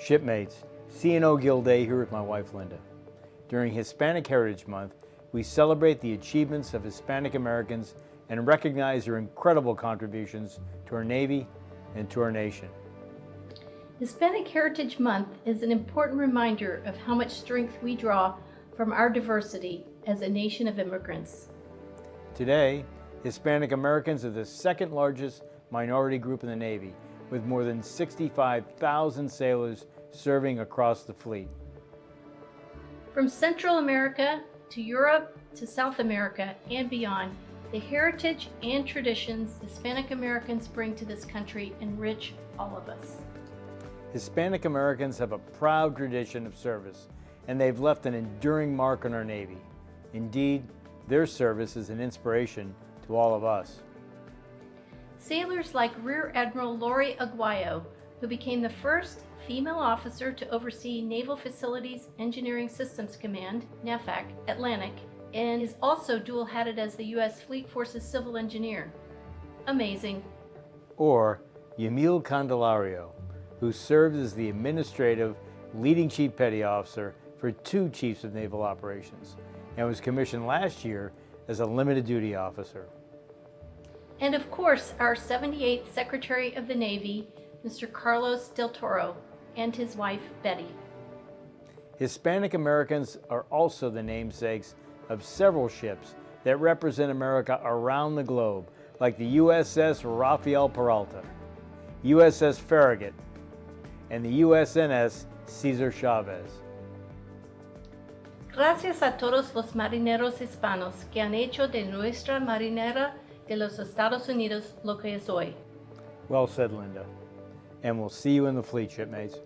Shipmates, CNO Guild Day here with my wife Linda. During Hispanic Heritage Month, we celebrate the achievements of Hispanic Americans and recognize their incredible contributions to our Navy and to our nation. Hispanic Heritage Month is an important reminder of how much strength we draw from our diversity as a nation of immigrants. Today, Hispanic Americans are the second largest minority group in the Navy, with more than 65,000 sailors serving across the fleet. From Central America to Europe to South America and beyond, the heritage and traditions Hispanic Americans bring to this country enrich all of us. Hispanic Americans have a proud tradition of service, and they've left an enduring mark on our Navy. Indeed, their service is an inspiration to all of us. Sailors like Rear Admiral Lori Aguayo, who became the first female officer to oversee Naval Facilities Engineering Systems Command, NAVFAC, Atlantic, and is also dual-hatted as the U.S. Fleet Forces Civil Engineer. Amazing. Or Yamil Candelario, who served as the administrative leading chief petty officer for two chiefs of naval operations and was commissioned last year as a limited duty officer. And of course, our 78th Secretary of the Navy, Mr. Carlos Del Toro, and his wife, Betty. Hispanic Americans are also the namesakes of several ships that represent America around the globe, like the USS Rafael Peralta, USS Farragut, and the USNS Cesar Chavez. Gracias a todos los marineros hispanos que han hecho de nuestra marinera de los Estados Unidos lo que es hoy. Well said, Linda. And we'll see you in the fleet, shipmates.